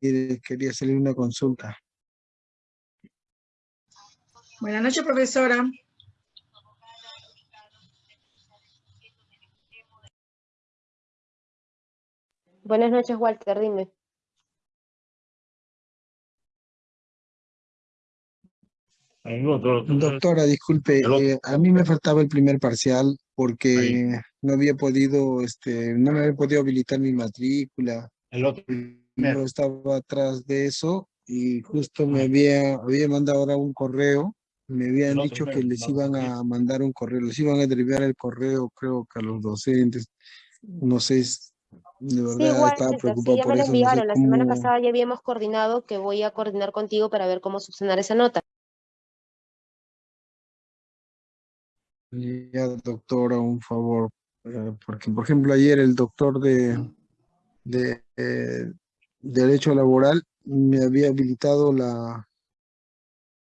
quería hacerle una consulta. Buenas noches, profesora. Buenas noches, Walter, dime. Doctora, disculpe, eh, a mí me faltaba el primer parcial porque no había podido, este, no me había podido habilitar mi matrícula. El otro. No estaba atrás de eso y justo me había, había mandado ahora un correo. Me habían otro dicho que les iban a mandar un correo, les iban a derivar el correo, creo que a los docentes. No sé, de Sí, verdad Walter, estaba sí, preocupado ya por me lo eso. no sé. La semana cómo- pasada ya habíamos coordinado que voy a coordinar contigo para ver cómo subsanar esa nota. Ya, doctora, un favor, eh, porque por ejemplo ayer el doctor de, de eh, Derecho Laboral me había habilitado la,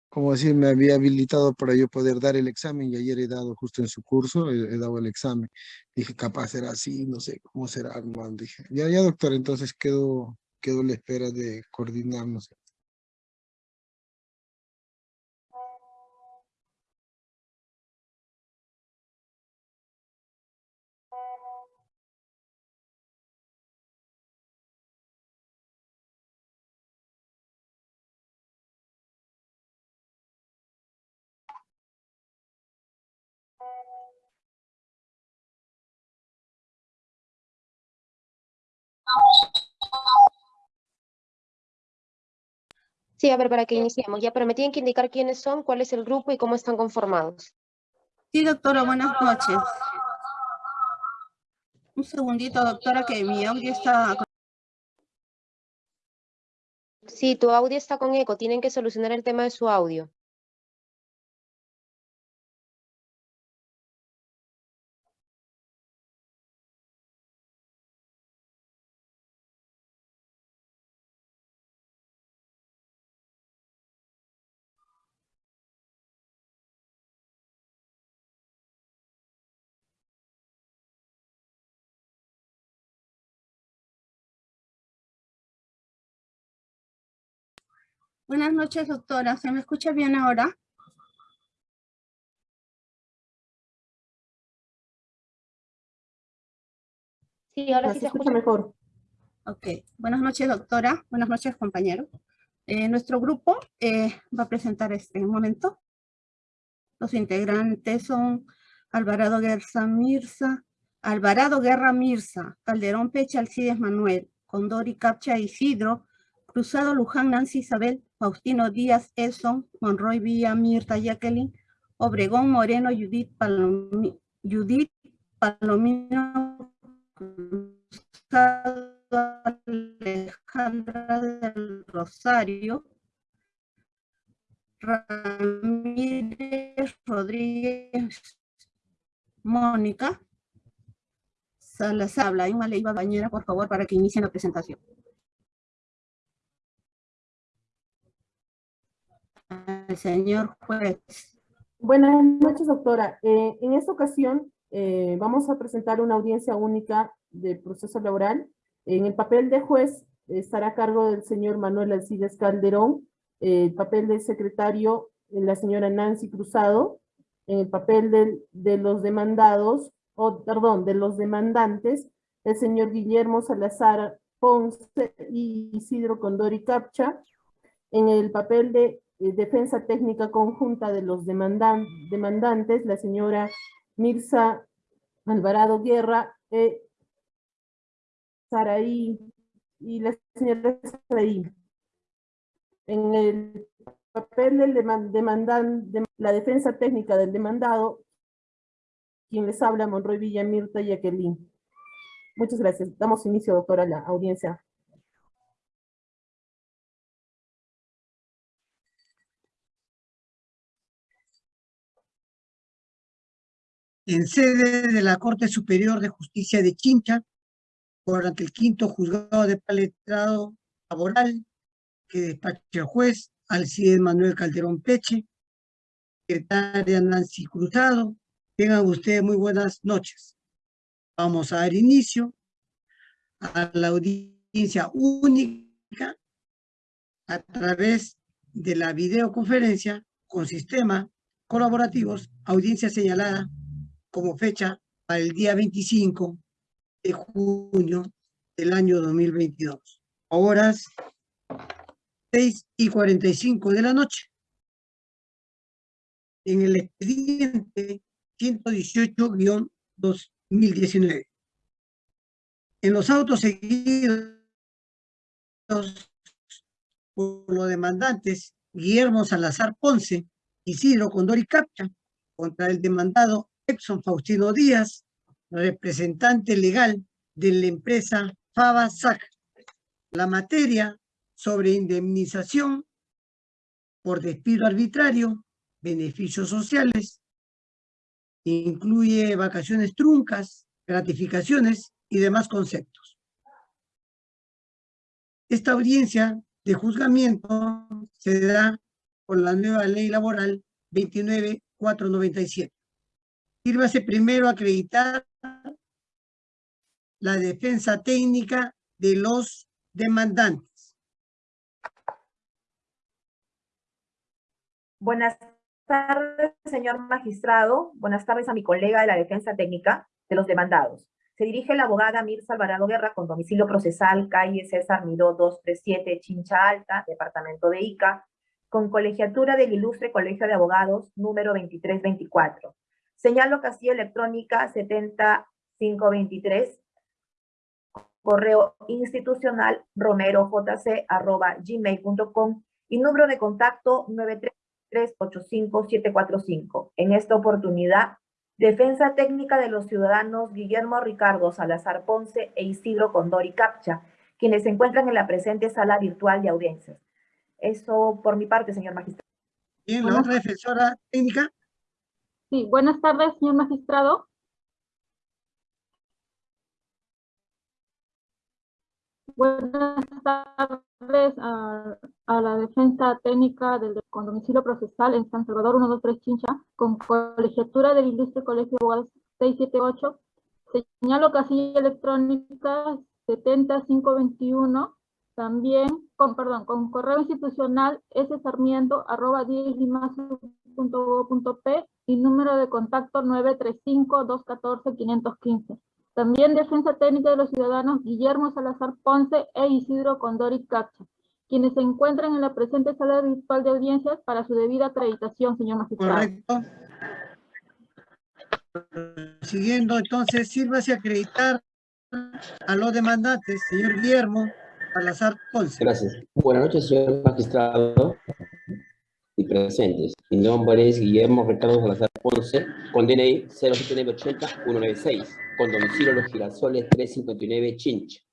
¿cómo decir? Me había habilitado para yo poder dar el examen y ayer he dado justo en su curso, he, dado el examen. Dije, capaz será así, no sé cómo será, hermano. Dije, ya, ya, doctor, entonces quedo, quedo a la espera de coordinarnos. Sí, a ver, para que iniciemos. Ya, pero me tienen que indicar quiénes son, cuál es el grupo y cómo están conformados. Sí, doctora, buenas noches. Un segundito, doctora, que mi audio está... Sí, tu audio está con eco. Tienen que solucionar el tema de su audio. Buenas noches, doctora. ¿Se me escucha bien ahora? Sí, ahora sí se escucha mejor. Ok. Buenas noches, doctora. Buenas noches, compañero. Eh, nuestro grupo eh, va a presentar este momento. Los integrantes son Alvarado Guerra Mirza, Alvarado Guerra Mirza, Calderón Pecha Alcides Manuel, Condori Capcha Isidro, Cruzado Luján Nancy Isabel, Faustino Díaz Edson, Monroy Villa Mirta Jacqueline, Obregón Moreno Judith, Palomi- Judith Palomino Alejandra del Rosario, Ramírez Rodríguez Mónica Salazar, Leiva Bañera, por favor, para que inicien la presentación. Señor juez. Buenas noches, doctora. Eh, en esta ocasión eh, vamos a presentar una audiencia única del proceso laboral. En el papel de juez estará a cargo del señor Manuel Alcides Calderón, eh, el papel del secretario la señora Nancy Cruzado, en el papel de los demandados, o perdón, de los demandantes, el señor Guillermo Salazar Ponce y Isidro Condori Capcha, en el papel de defensa técnica conjunta de los demandan- demandantes, la señora Mirza Alvarado Guerra, eh, Saraí y la señora Saraí. En el papel del deman- demandan, de la defensa técnica del demandado, quien les habla, Monroy Villa Mirta y Jacqueline. Muchas gracias. Damos inicio, doctora, a la audiencia. En sede de la Corte Superior de Justicia de Chincha, por ante el quinto juzgado de paletrado laboral, que despacha el juez Alcides Manuel Calderón Peche, secretaria Nancy Cruzado. Tengan ustedes muy buenas noches. Vamos a dar inicio a la audiencia única a través de la videoconferencia con sistema colaborativos, audiencia señalada como fecha para el día 25 de junio del año 2022. Horas 6 y 45 de la noche. En el expediente 118-2019. En los autos seguidos por los demandantes Guillermo Salazar Ponce, Isidro Condori Capcha, contra el demandado Exxon Faustino Díaz, representante legal de la empresa Fava SAC. La materia sobre indemnización por despido arbitrario, beneficios sociales, incluye vacaciones truncas, gratificaciones y demás conceptos. Esta audiencia de juzgamiento se da por la nueva ley laboral 29497. Sírvase primero acreditar la defensa técnica de los demandantes. Buenas tardes, señor magistrado. Buenas tardes a mi colega de la defensa técnica de los demandados. Se dirige la abogada Mirza Alvarado Guerra con domicilio procesal, calle César Miró 237, Chincha Alta, departamento de Ica, con colegiatura del Ilustre Colegio de Abogados, número 2324. Señalo casilla electrónica 70523, correo institucional romerojc.gmail.com y número de contacto 933-85745. En esta oportunidad, Defensa Técnica de los Ciudadanos Guillermo Ricardo Salazar Ponce e Isidro Condori Capcha, quienes se encuentran en la presente sala virtual de audiencias. Eso por mi parte, señor magistrado. Bien, la otra defensora técnica. Sí, buenas tardes, señor magistrado. Buenas tardes a, la defensa técnica del con domicilio procesal en San Salvador 123 Chincha, con colegiatura del Ilustre Colegio de Abogados 678. Señalo casilla electrónica 70521, también con, perdón, con correo institucional ssarmiento arroba p y número de contacto 935-214-515. También Defensa Técnica de los Ciudadanos Guillermo Salazar Ponce e Isidro Condori Cacha, quienes se encuentran en la presente sala virtual de audiencias para su debida acreditación, señor magistrado. Correcto. Siguiendo, entonces, sírvase a acreditar a los demandantes, señor Guillermo Salazar Ponce. Gracias. Buenas noches, señor magistrado y presentes. Mi nombre es Guillermo Ricardo Salazar Ponce, con DNI 07980-196, con domicilio Los Girasoles 359 Chinch.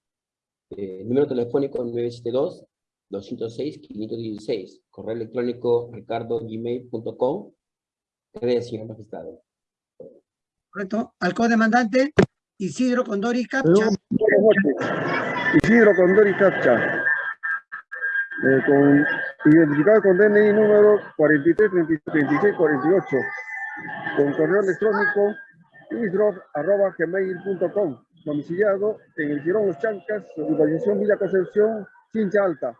Eh, número telefónico 972-206-516. Correo electrónico ricardo.gmail.com. Gracias, señor magistrado. Correcto. Al co-demandante Isidro Condori Capcha. Isidro Condori Capcha. Eh, con, identificado con DNI número 43 36 48 con correo electrónico isdrop.gmail.com domiciliado en el Girón Los Chancas, urbanización Villa Concepción, Chincha Alta.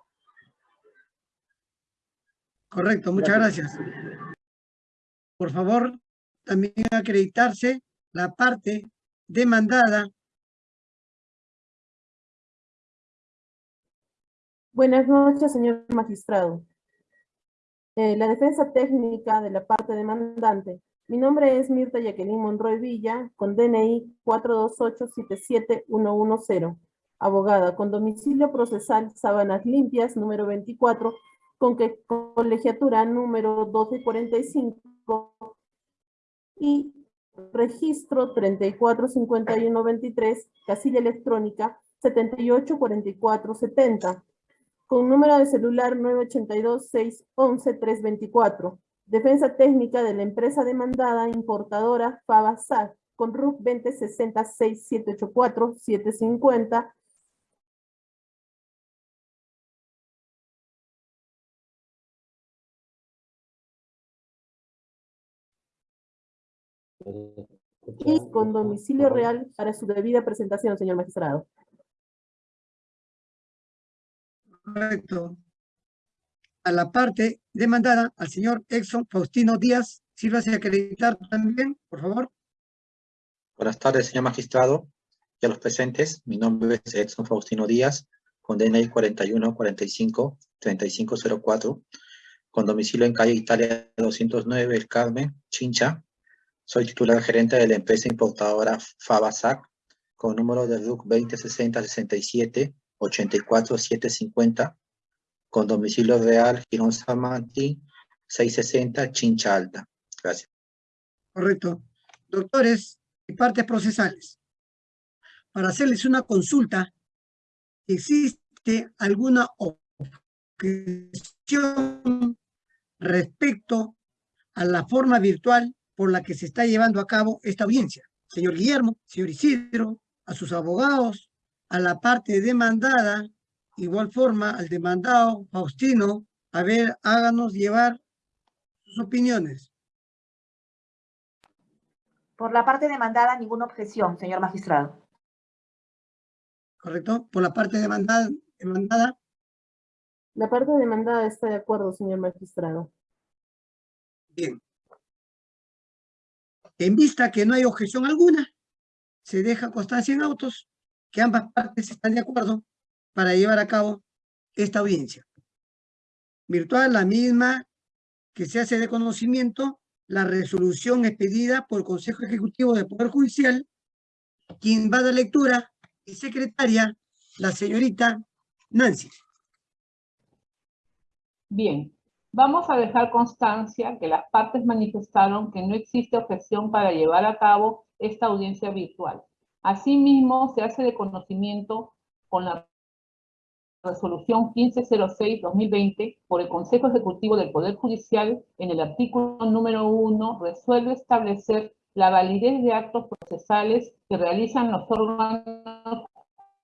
Correcto, muchas gracias. Por favor, también acreditarse la parte demandada Buenas noches, señor magistrado. Eh, la defensa técnica de la parte demandante. Mi nombre es Mirta Jacqueline Monroy Villa, con DNI 428-77110. Abogada, con domicilio procesal Sábanas Limpias, número 24, con que colegiatura número 1245 y registro 345123, casilla electrónica 784470 con número de celular 982-611-324. Defensa técnica de la empresa demandada importadora FABASAC con RUC 2060-6784-750. Y con domicilio real para su debida presentación, señor magistrado. Correcto. a la parte demandada, al señor Exxon Faustino Díaz. Sírvase acreditar también, por favor. Buenas tardes, señor magistrado y a los presentes. Mi nombre es Edson Faustino Díaz, con DNI 4145 3504, con domicilio en calle Italia 209, El Carmen, Chincha. Soy titular gerente de la empresa importadora Fabasac, con número de RUC 2060 67 84 750, con domicilio real Girón Samanti 660, Chincha Alta. Gracias. Correcto. Doctores y partes procesales. Para hacerles una consulta, ¿existe alguna objeción respecto a la forma virtual por la que se está llevando a cabo esta audiencia? Señor Guillermo, señor Isidro, a sus abogados, a la parte demandada, igual forma al demandado Faustino, a ver, háganos llevar sus opiniones. Por la parte demandada, ninguna objeción, señor magistrado. ¿Correcto? Por la parte demandada, demandada La parte demandada está de acuerdo, señor magistrado. Bien. En vista que no hay objeción alguna, se deja constancia en autos que ambas partes están de acuerdo para llevar a cabo esta audiencia. Virtual, la misma que se hace de conocimiento, la resolución expedida por el Consejo Ejecutivo del Poder Judicial, quien va a dar lectura y secretaria, la señorita Nancy. Bien, vamos a dejar constancia que las partes manifestaron que no existe objeción para llevar a cabo esta audiencia virtual. Asimismo, se hace de conocimiento con la resolución 1506-2020 por el Consejo Ejecutivo del Poder Judicial en el artículo número 1 resuelve establecer la validez de actos procesales que realizan los órganos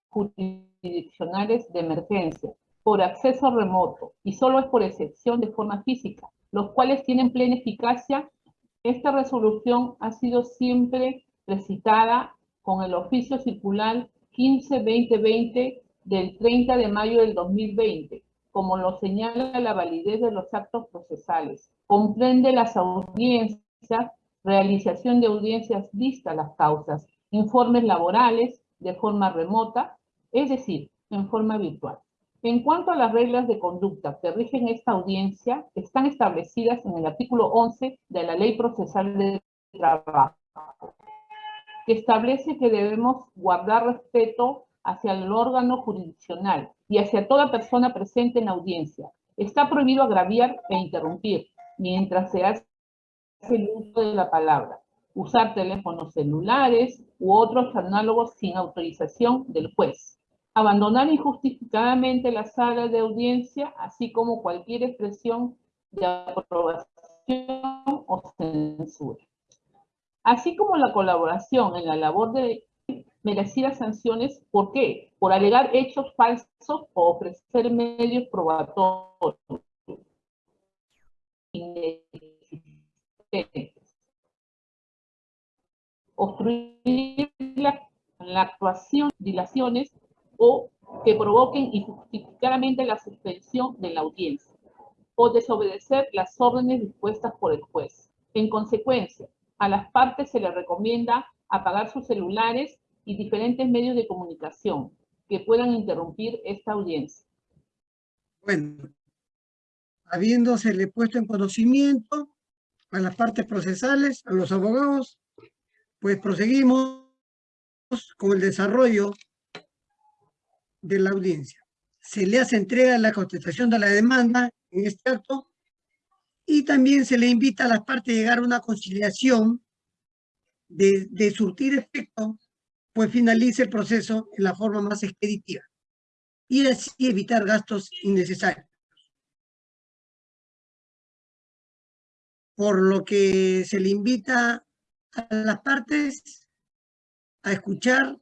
jurisdiccionales de emergencia por acceso remoto y solo es por excepción de forma física, los cuales tienen plena eficacia. Esta resolución ha sido siempre recitada con el oficio circular 15-2020 del 30 de mayo del 2020, como lo señala la validez de los actos procesales. Comprende las audiencias, realización de audiencias vistas las causas, informes laborales de forma remota, es decir, en forma virtual. En cuanto a las reglas de conducta que rigen esta audiencia, están establecidas en el artículo 11 de la Ley Procesal de Trabajo, que establece que debemos guardar respeto hacia el órgano jurisdiccional y hacia toda persona presente en la audiencia. Está prohibido agraviar e interrumpir mientras se hace el uso de la palabra, usar teléfonos celulares u otros análogos sin autorización del juez abandonar injustificadamente la sala de audiencia, así como cualquier expresión de aprobación o censura. Así como la colaboración en la labor de merecidas sanciones, ¿por qué? Por alegar hechos falsos o ofrecer medios probatorios obstruir la, la actuación, dilaciones o que provoquen injustificadamente la suspensión de la audiencia o desobedecer las órdenes dispuestas por el juez. En consecuencia, a las partes se les recomienda apagar sus celulares y diferentes medios de comunicación que puedan interrumpir esta audiencia. Bueno, habiéndosele puesto en conocimiento a las partes procesales, a los abogados, pues proseguimos con el desarrollo de la audiencia. Se le hace entrega la contestación de la demanda en este acto y también se le invita a las partes a llegar a una conciliación de, de surtir efecto, pues finalice el proceso en la forma más expeditiva y así evitar gastos innecesarios. Por lo que se le invita a las partes a escuchar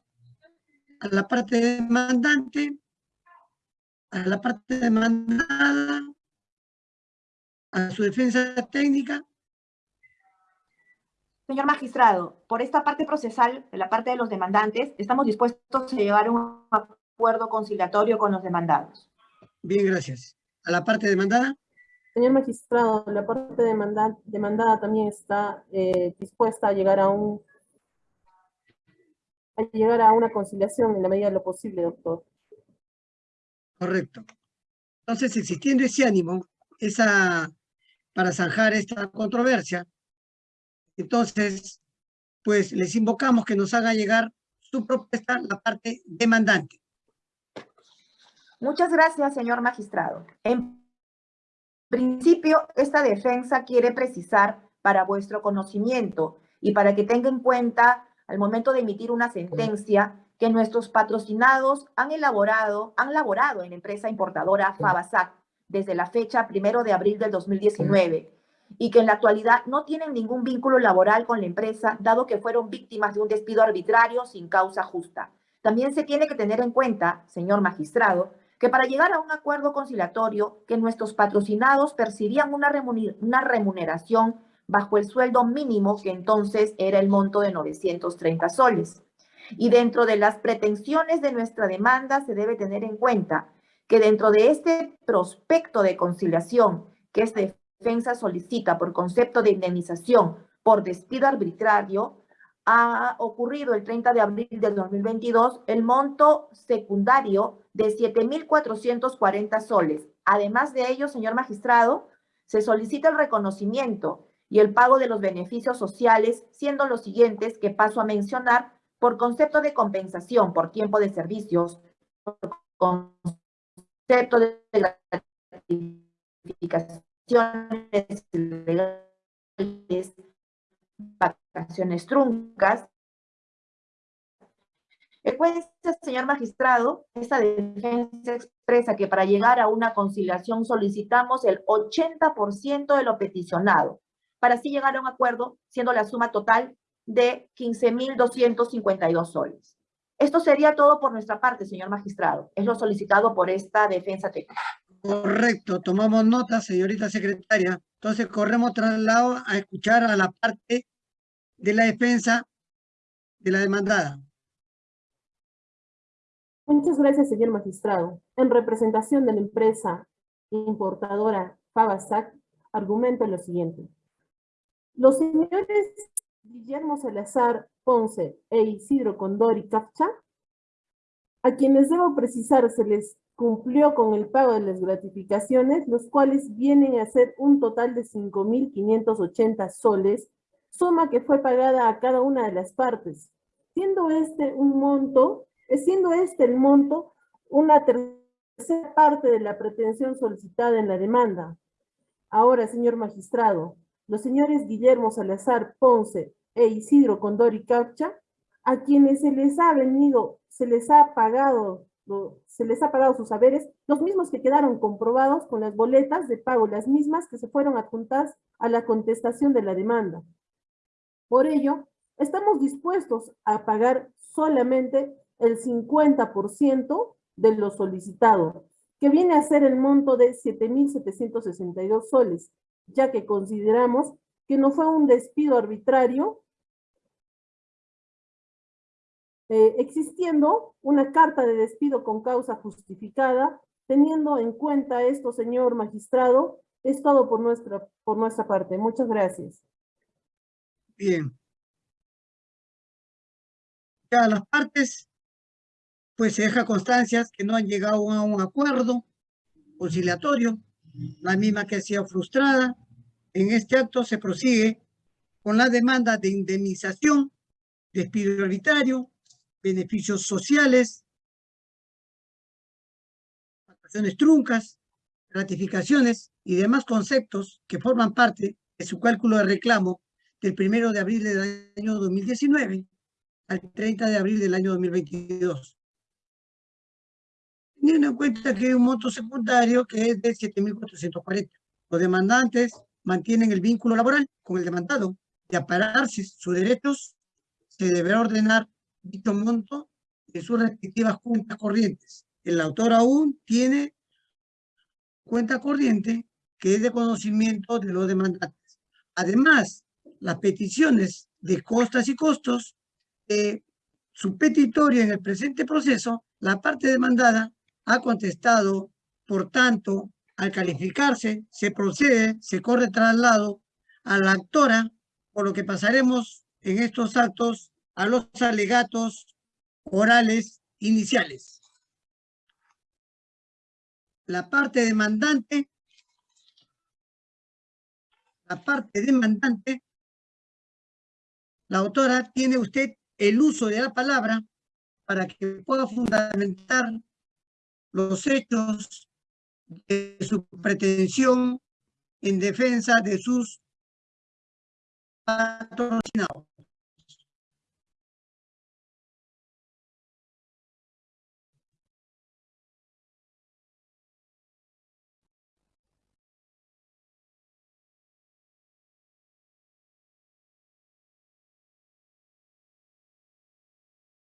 a la parte demandante, a la parte demandada, a su defensa técnica. Señor magistrado, por esta parte procesal, de la parte de los demandantes, estamos dispuestos a llegar a un acuerdo conciliatorio con los demandados. Bien, gracias. ¿A la parte demandada? Señor magistrado, la parte demanda- demandada también está eh, dispuesta a llegar a un a llegar a una conciliación en la medida de lo posible, doctor. Correcto. Entonces, existiendo ese ánimo, esa, para zanjar esta controversia, entonces, pues les invocamos que nos haga llegar su propuesta, la parte demandante. Muchas gracias, señor magistrado. En principio, esta defensa quiere precisar para vuestro conocimiento y para que tenga en cuenta al momento de emitir una sentencia que nuestros patrocinados han elaborado, han laborado en la empresa importadora Fabasac desde la fecha primero de abril del 2019 y que en la actualidad no tienen ningún vínculo laboral con la empresa, dado que fueron víctimas de un despido arbitrario sin causa justa. También se tiene que tener en cuenta, señor magistrado, que para llegar a un acuerdo conciliatorio, que nuestros patrocinados percibían una remuner- una remuneración bajo el sueldo mínimo, que entonces era el monto de 930 soles. Y dentro de las pretensiones de nuestra demanda se debe tener en cuenta que dentro de este prospecto de conciliación que esta defensa solicita por concepto de indemnización por despido arbitrario, ha ocurrido el 30 de abril del 2022 el monto secundario de 7.440 soles. Además de ello, señor magistrado, se solicita el reconocimiento y el pago de los beneficios sociales, siendo los siguientes que paso a mencionar por concepto de compensación por tiempo de servicios, concepto de gratificaciones legales, vacaciones truncas. El juez, señor magistrado, esta defensa expresa que para llegar a una conciliación solicitamos el 80% de lo peticionado, para así llegar a un acuerdo, siendo la suma total de 15.252 soles. Esto sería todo por nuestra parte, señor magistrado. Es lo solicitado por esta defensa técnica. Correcto, tomamos nota, señorita secretaria. Entonces corremos traslado a escuchar a la parte de la defensa de la demandada. Muchas gracias, señor magistrado. En representación de la empresa importadora Fabasac, argumento lo siguiente. Los señores Guillermo Salazar Ponce e Isidro Condori Capcha, a quienes debo precisar se les cumplió con el pago de las gratificaciones, los cuales vienen a ser un total de 5.580 soles, suma que fue pagada a cada una de las partes, siendo este un monto, eh, siendo este el monto una tercera parte de la pretensión solicitada en la demanda. Ahora, señor magistrado, los señores Guillermo Salazar Ponce e Isidro Condori Capcha, a quienes se les ha venido, se les ha pagado, se les ha pagado sus saberes, los mismos que quedaron comprobados con las boletas de pago, las mismas que se fueron adjuntadas a la contestación de la demanda. Por ello, estamos dispuestos a pagar solamente el 50% de lo solicitado, que viene a ser el monto de 7.762 soles, ya que consideramos que no fue un despido arbitrario, eh, existiendo una carta de despido con causa justificada, teniendo en cuenta esto, señor magistrado, es todo por nuestra, por nuestra parte. Muchas gracias. Bien. Ya las partes, pues se deja constancias que no han llegado a un acuerdo conciliatorio, la misma que ha sido frustrada. En este acto se prosigue con la demanda de indemnización, despido arbitrario, beneficios sociales, vacaciones truncas, gratificaciones y demás conceptos que forman parte de su cálculo de reclamo del primero de abril del año 2019 al 30 de abril del año 2022. Teniendo en cuenta que hay un monto secundario que es de 7.440. Los demandantes mantienen el vínculo laboral con el demandado. De apararse sus derechos, se deberá ordenar dicho monto en sus respectivas cuentas corrientes. El autor aún tiene cuenta corriente que es de conocimiento de los demandantes. Además, las peticiones de costas y costos de su petitorio en el presente proceso, la parte demandada ha contestado, por tanto, Al calificarse, se procede, se corre traslado a la actora, por lo que pasaremos en estos actos a los alegatos orales iniciales. La parte demandante, la parte demandante, la autora tiene usted el uso de la palabra para que pueda fundamentar los hechos de su pretensión en defensa de sus patrocinados.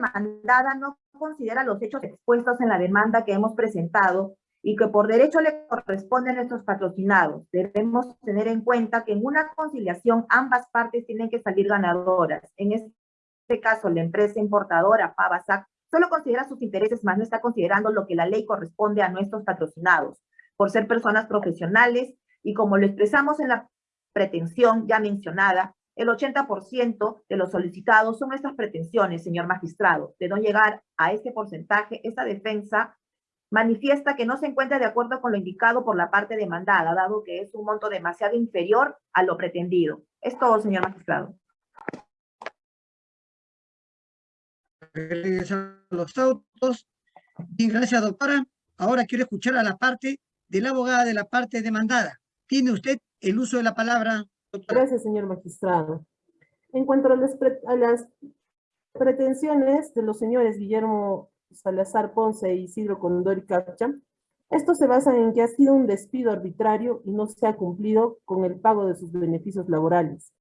Demandada no considera los hechos expuestos en la demanda que hemos presentado y que por derecho le corresponden a nuestros patrocinados. Debemos tener en cuenta que en una conciliación ambas partes tienen que salir ganadoras. En este caso, la empresa importadora, Pavasac, solo considera sus intereses, más no está considerando lo que la ley corresponde a nuestros patrocinados, por ser personas profesionales y como lo expresamos en la pretensión ya mencionada, el 80% de los solicitados son estas pretensiones, señor magistrado. De no llegar a este porcentaje, esta defensa manifiesta que no se encuentra de acuerdo con lo indicado por la parte demandada, dado que es un monto demasiado inferior a lo pretendido. Es todo, señor magistrado. los autos. Bien, gracias, doctora. Ahora quiero escuchar a la parte de la abogada de la parte demandada. Tiene usted el uso de la palabra. Gracias, señor magistrado. En cuanto a las, pretensiones de los señores Guillermo Salazar Ponce y Isidro Condori Capcha, estos se basan en que ha sido un despido arbitrario y no se ha cumplido con el pago de sus beneficios laborales.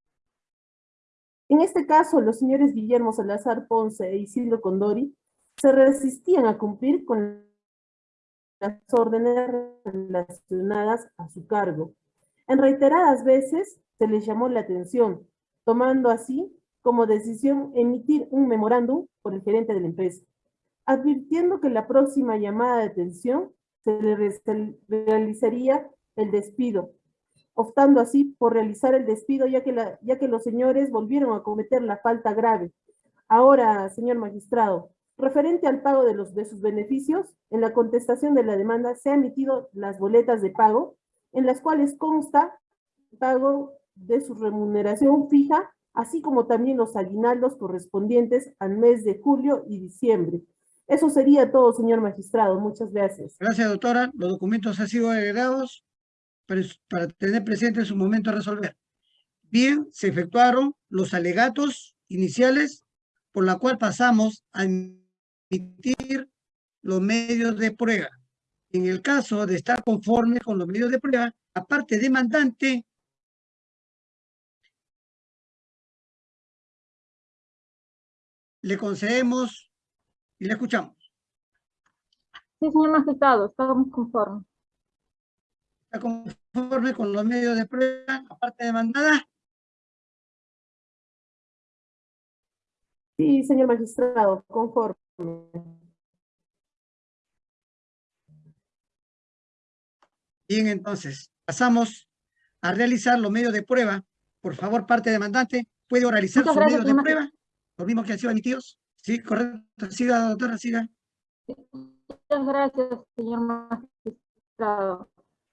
En este caso, los señores Guillermo Salazar Ponce e Isidro Condori se resistían a cumplir con las órdenes relacionadas a su cargo. En reiteradas veces se les llamó la atención, tomando así como decisión emitir un memorándum por el gerente de la empresa, advirtiendo que la próxima llamada de atención se le realizaría el despido, optando así por realizar el despido ya que, ya que los señores volvieron a cometer la falta grave. Ahora, señor magistrado, referente al pago de, los, de sus beneficios, en la contestación de la demanda se han emitido las boletas de pago, en las cuales consta pago de su remuneración fija, así como también los aguinaldos correspondientes al mes de julio y diciembre. Eso sería todo, señor magistrado. Muchas gracias. Gracias, doctora. Los documentos han sido agregados para tener presente en su momento a resolver. Bien, se efectuaron los alegatos iniciales, por la cual pasamos a emitir los medios de prueba. En el caso de estar conforme con los medios de prueba, aparte demandante, le concedemos y le escuchamos. Sí, señor magistrado, estamos conformes está conforme con los medios de prueba, aparte demandada. Sí, señor magistrado, conforme. Bien, entonces, pasamos a realizar los medios de prueba. Por favor, parte demandante, ¿puede oralizar sus medios de prueba? Los mismos que han sido emitidos. Sí, correcto. Siga, doctora, siga. Muchas gracias, señor magistrado.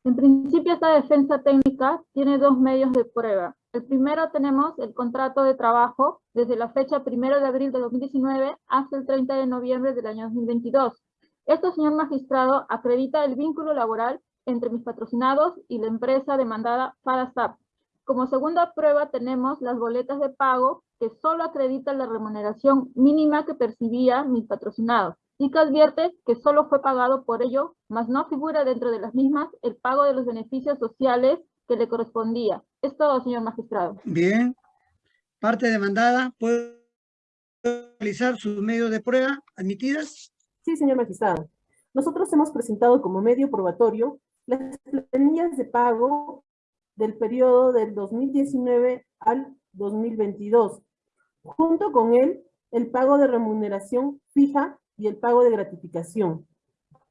En principio, esta defensa técnica tiene dos medios de prueba. El primero tenemos el contrato de trabajo desde la fecha 1 de abril de 2019 hasta el 30 de noviembre del año 2022. Esto, señor magistrado, acredita el vínculo laboral entre mis patrocinados y la empresa demandada FADASAP. Como segunda prueba tenemos las boletas de pago que solo acreditan la remuneración mínima que percibía mis patrocinados y que advierte que solo fue pagado por ello, mas no figura dentro de las mismas el pago de los beneficios sociales que le correspondía. Es todo, señor magistrado. Bien. Parte demandada, ¿puede realizar sus medios de prueba admitidas? Sí, señor magistrado. Nosotros hemos presentado como medio probatorio las planillas de pago del periodo del 2019 al 2022. Junto con él, el pago de remuneración fija y el pago de gratificación.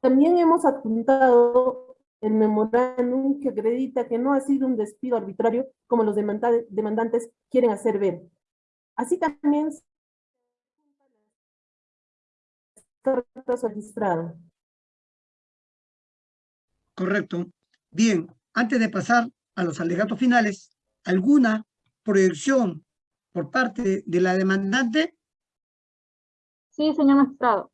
También hemos adjuntado el memorándum que acredita que no ha sido un despido arbitrario como los demanda- demandantes quieren hacer ver. Así también cartas registradas. Correcto. Bien, antes de pasar a los alegatos finales, ¿alguna proyección por parte de la demandante? Sí, señor magistrado.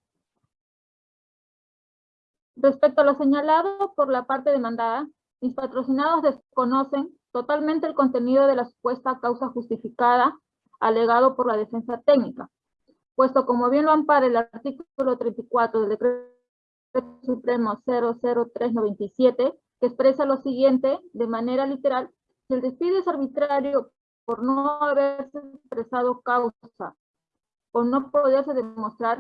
Respecto a lo señalado por la parte demandada, mis patrocinados desconocen totalmente el contenido de la supuesta causa justificada alegado por la defensa técnica, puesto como bien lo ampara el artículo 34 del Decreto Supremo 00397, que expresa lo siguiente de manera literal, si el despido es arbitrario por no haberse expresado causa o no poderse demostrar,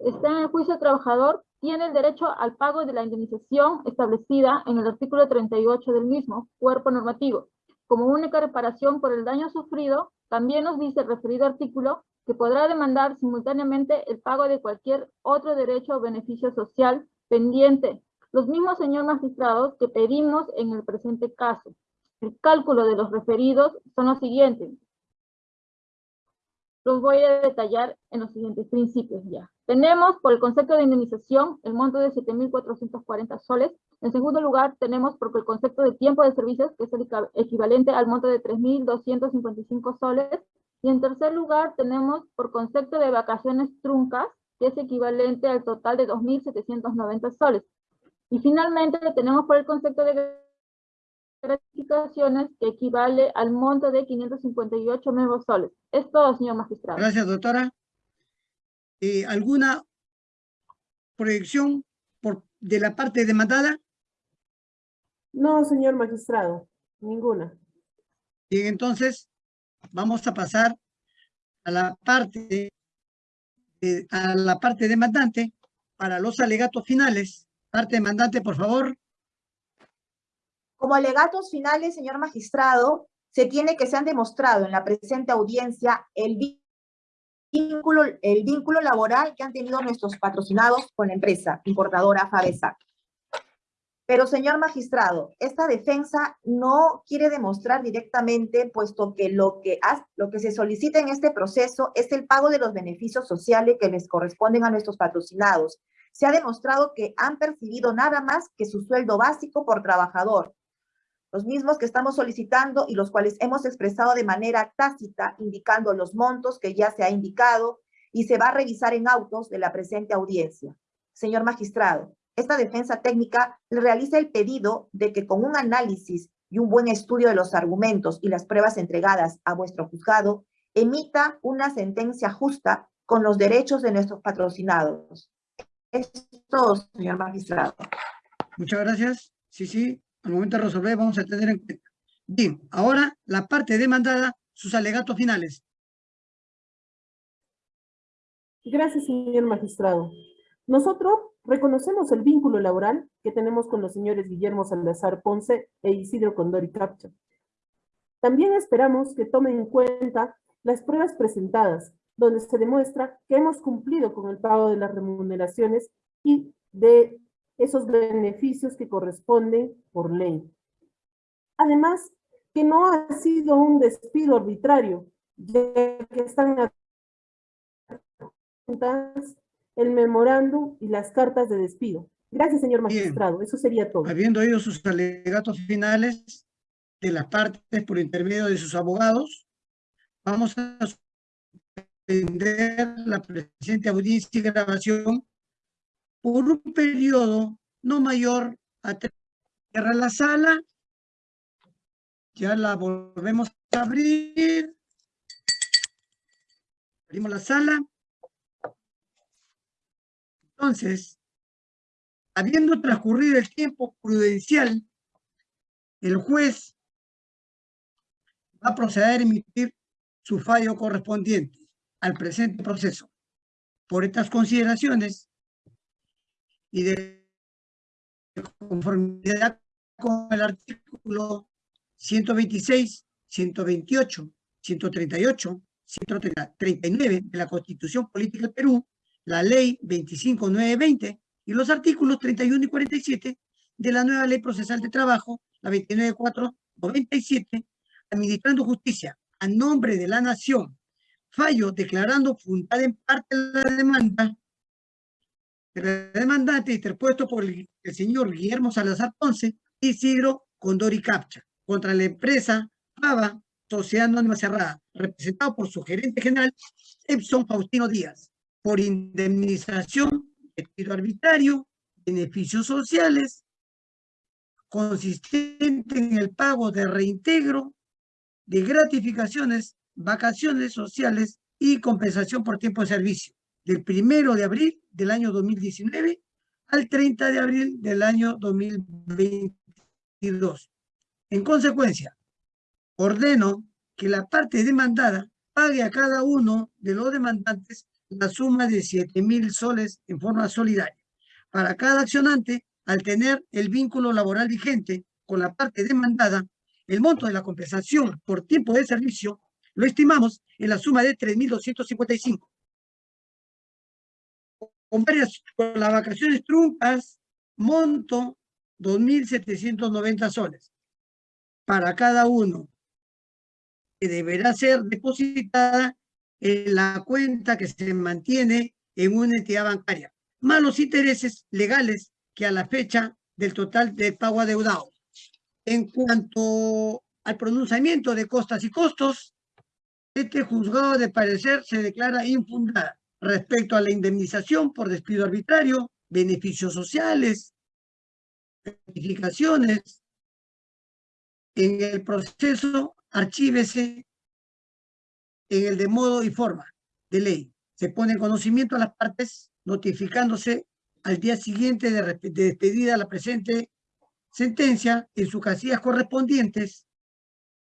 está en el juicio trabajador, tiene el derecho al pago de la indemnización establecida en el artículo 38 del mismo cuerpo normativo. Como única reparación por el daño sufrido, también nos dice el referido artículo que podrá demandar simultáneamente el pago de cualquier otro derecho o beneficio social pendiente. Los mismos, señor magistrados, que pedimos en el presente caso. El cálculo de los referidos son los siguientes. Los voy a detallar en los siguientes principios ya. Tenemos por el concepto de indemnización el monto de 7.440 soles. En segundo lugar, tenemos por el concepto de tiempo de servicios, que es el equiva- equivalente al monto de 3.255 soles. Y en tercer lugar, tenemos por concepto de vacaciones truncas, que es equivalente al total de 2.790 soles. Y finalmente tenemos por el concepto de gratificaciones, que equivale al monto de 558 nuevos soles. Es todo, señor magistrado. Gracias, doctora. Eh, ¿Alguna proyección por, de la parte demandada? No, señor magistrado, ninguna. Bien, entonces vamos a pasar a la parte, eh, a la parte demandante para los alegatos finales. Parte demandante, por favor. Como alegatos finales, señor magistrado, se tiene que se han demostrado en la presente audiencia el vínculo, el vínculo laboral que han tenido nuestros patrocinados con la empresa importadora Fabesac. Pero, señor magistrado, esta defensa no quiere demostrar directamente, puesto que lo que, lo que se solicita en este proceso es el pago de los beneficios sociales que les corresponden a nuestros patrocinados. Se ha demostrado que han percibido nada más que su sueldo básico por trabajador, los mismos que estamos solicitando y los cuales hemos expresado de manera tácita, indicando los montos que ya se ha indicado y se va a revisar en autos de la presente audiencia. Señor magistrado, esta defensa técnica le realiza el pedido de que con un análisis y un buen estudio de los argumentos y las pruebas entregadas a vuestro juzgado, emita una sentencia justa con los derechos de nuestros patrocinados. Esto, señor magistrado. Muchas gracias. Sí, sí, al momento de resolver vamos a tener en cuenta. Bien, ahora la parte demandada, sus alegatos finales. Gracias, señor magistrado. Nosotros reconocemos el vínculo laboral que tenemos con los señores Guillermo Salazar Ponce e Isidro Condori Capcha. También esperamos que tomen en cuenta las pruebas presentadas, donde se demuestra que hemos cumplido con el pago de las remuneraciones y de esos beneficios que corresponden por ley. Además, que no ha sido un despido arbitrario, ya que están el memorándum y las cartas de despido. Gracias, señor Bien. magistrado. Eso sería todo. Habiendo oído sus alegatos finales de las partes por intermedio de sus abogados, vamos a suspender la presente audiencia y grabación por un periodo no mayor a tres. Cierra la sala. Ya la volvemos a abrir. Abrimos la sala. Entonces, habiendo transcurrido el tiempo prudencial, el juez va a proceder a emitir su fallo correspondiente al presente proceso. Por estas consideraciones y de conformidad con el artículo 126, 128, 138, 139 de la Constitución Política del Perú, la Ley 25920 y los artículos 31 y 47 de la nueva Ley Procesal de Trabajo, la 29497, administrando justicia a nombre de la nación, fallo declarando fundada en parte la demanda de la demandante interpuesto por el, señor Guillermo Salazar Ponce y Isidro Condori Capcha contra la empresa Pava Sociedad Anónima Cerrada, representado por su gerente general, Epson Faustino Díaz, por indemnización, despido arbitrario, beneficios sociales, consistente en el pago de reintegro, de gratificaciones, vacaciones sociales y compensación por tiempo de servicio, del primero de abril del año 2019 al 30 de abril del año 2022. En consecuencia, ordeno que la parte demandada pague a cada uno de los demandantes la suma de 7 mil soles en forma solidaria. Para cada accionante, al tener el vínculo laboral vigente con la parte demandada, el monto de la compensación por tiempo de servicio lo estimamos en la suma de 3.255. Con varias, con las vacaciones truncas, monto 2.790 soles para cada uno, que deberá ser depositada en la cuenta que se mantiene en una entidad bancaria, más los intereses legales que a la fecha del total de pago adeudado. En cuanto al pronunciamiento de costas y costos, este juzgado de parecer se declara infundada respecto a la indemnización por despido arbitrario, beneficios sociales, gratificaciones. En el proceso, archívese en el de modo y forma de ley. Se pone en conocimiento a las partes notificándose al día siguiente de, de despedida la presente sentencia en sus casillas correspondientes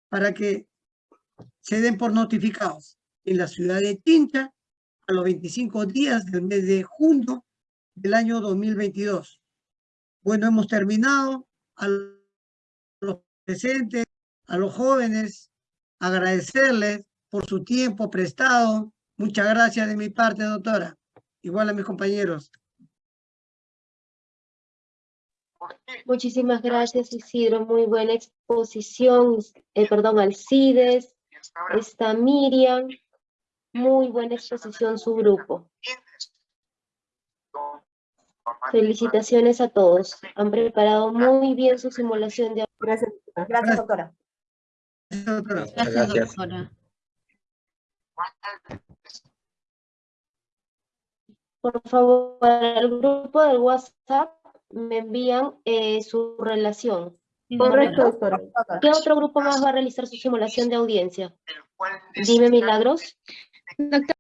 para que se den por notificados en la ciudad de Tinta a los 25 días del mes de junio del año 2022. Bueno, hemos terminado a los presentes, a los jóvenes, agradecerles por su tiempo prestado. Muchas gracias de mi parte, doctora. Igual a mis compañeros. Muchísimas gracias, Isidro. Muy buena exposición. Eh, perdón, Alcides. Está Miriam. Muy buena exposición su grupo. Felicitaciones a todos. Han preparado muy bien su simulación de... Gracias, gracias doctora. Gracias, doctora. Por favor, para el grupo del WhatsApp me envían eh, su relación. Correcto, doctora. ¿Qué otro grupo más va a realizar su simulación de audiencia? Dime, Milagros. Doctora,